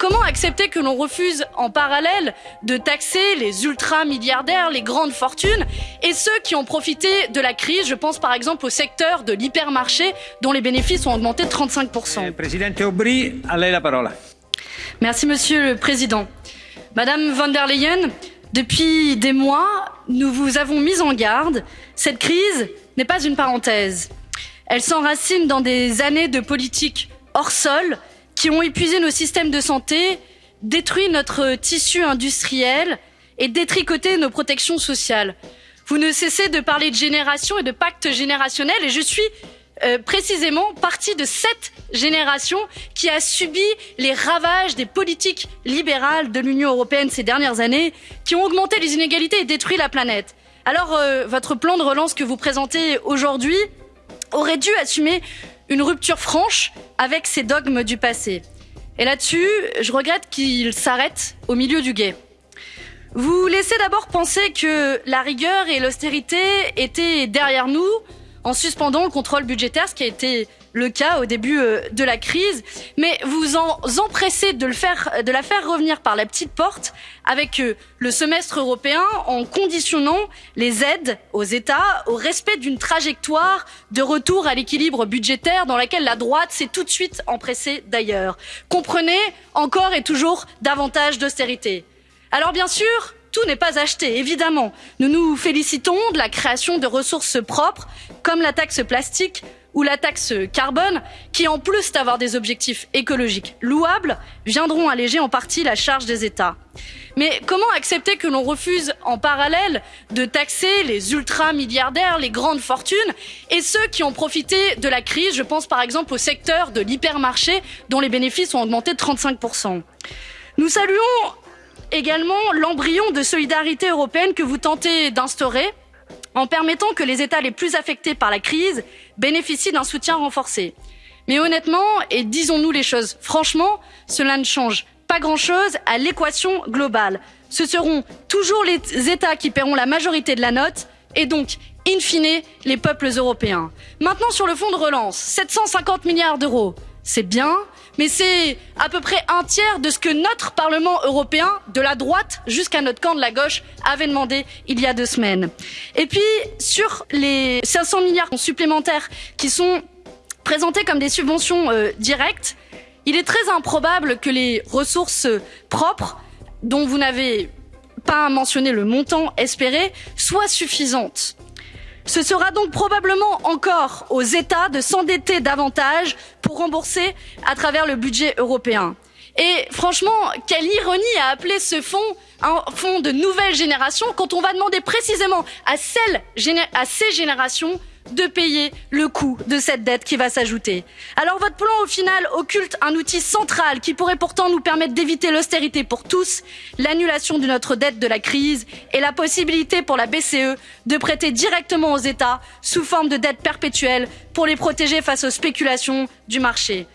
Comment accepter que l'on refuse en parallèle de taxer les ultra-milliardaires, les grandes fortunes et ceux qui ont profité de la crise? Je pense par exemple au secteur de l'hypermarché dont les bénéfices ont augmenté de 35%. Presidente Aubry, lei la parola. Merci Monsieur le Président. Madame von der Leyen, depuis des mois, nous vous avons mis en garde. Cette crise n'est pas une parenthèse. Elle s'enracine dans des années de politique hors sol qui ont épuisé nos systèmes de santé, détruit notre tissu industriel et détricoté nos protections sociales. Vous ne cessez de parler de génération et de pacte générationnel et je suis euh, précisément partie de cette génération qui a subi les ravages des politiques libérales de l'Union européenne ces dernières années, qui ont augmenté les inégalités et détruit la planète. Alors, euh, votre plan de relance que vous présentez aujourd'hui aurait dû assumer une rupture franche avec ces dogmes du passé. Et là-dessus, je regrette qu'il s'arrête au milieu du guet. Vous laissez d'abord penser que la rigueur et l'austérité étaient derrière nous en suspendant le contrôle budgétaire, ce qui a été le cas au début euh, de la crise, mais vous en empressez de, le faire, de la faire revenir par la petite porte avec euh, le semestre européen en conditionnant les aides aux États au respect d'une trajectoire de retour à l'équilibre budgétaire dans laquelle la droite s'est tout de suite empressée d'ailleurs. Comprenez encore et toujours davantage d'austérité. Alors bien sûr, tout n'est pas acheté, évidemment. Nous nous félicitons de la création de ressources propres, comme la taxe plastique ou la taxe carbone, qui en plus d'avoir des objectifs écologiques louables, viendront alléger en partie la charge des États. Mais comment accepter que l'on refuse en parallèle de taxer les ultra-milliardaires, les grandes fortunes et ceux qui ont profité de la crise? Je pense par exemple au secteur de l'hypermarché dont les bénéfices ont augmenté de 35%. Nous saluons également l'embryon de solidarité européenne que vous tentez d'instaurer en permettant que les États les plus affectés par la crise bénéficient d'un soutien renforcé. Mais honnêtement, et disons-nous les choses franchement, cela ne change pas grand-chose à l'équation globale. Ce seront toujours les États qui paieront la majorité de la note et donc, in fine, les peuples européens. Maintenant, sur le fonds de relance, 750 milliards d'euros, c'est bien, mais c'est à peu près un tiers de ce que notre Parlement européen, de la droite jusqu'à notre camp de la gauche, avait demandé il y a deux semaines. Et puis, sur les 500 milliards supplémentaires qui sont présentés comme des subventions euh, directes, il est très improbable que les ressources propres, dont vous n'avez pas mentionné le montant espéré, soient suffisantes. Ce sera donc probablement encore aux États de s'endetter davantage pour rembourser à travers le budget européen. Et franchement, quelle ironie à appeler ce fonds un fonds de nouvelle génération quand on va demander précisément à, celles, à ces générations de payer le coût de cette dette qui va s'ajouter. Alors votre plan au final occulte un outil central qui pourrait pourtant nous permettre d'éviter l'austérité pour tous, l'annulation de notre dette de la crise et la possibilité pour la BCE de prêter directement aux États sous forme de dette perpétuelle pour les protéger face aux spéculations du marché.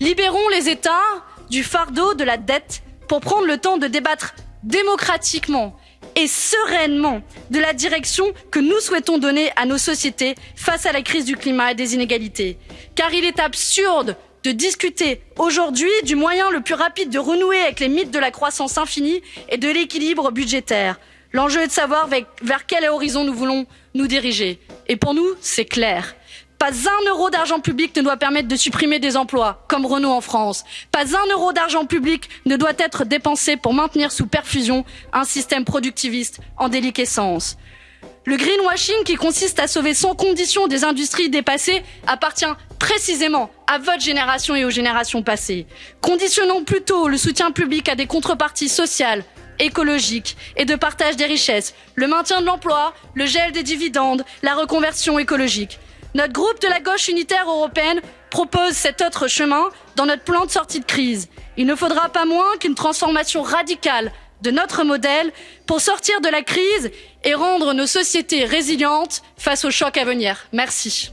Libérons les États du fardeau de la dette pour prendre le temps de débattre démocratiquement et sereinement de la direction que nous souhaitons donner à nos sociétés face à la crise du climat et des inégalités. Car il est absurde de discuter aujourd'hui du moyen le plus rapide de renouer avec les mythes de la croissance infinie et de l'équilibre budgétaire. L'enjeu est de savoir vers quel horizon nous voulons nous diriger. Et pour nous, c'est clair. Pas un euro d'argent public ne doit permettre de supprimer des emplois, comme Renault en France. Pas un euro d'argent public ne doit être dépensé pour maintenir sous perfusion un système productiviste en déliquescence. Le greenwashing qui consiste à sauver sans condition des industries dépassées appartient précisément à votre génération et aux générations passées. Conditionnons plutôt le soutien public à des contreparties sociales, écologiques et de partage des richesses, le maintien de l'emploi, le gel des dividendes, la reconversion écologique. Notre groupe de la gauche unitaire européenne propose cet autre chemin dans notre plan de sortie de crise. Il ne faudra pas moins qu'une transformation radicale de notre modèle pour sortir de la crise et rendre nos sociétés résilientes face aux chocs à venir. Merci.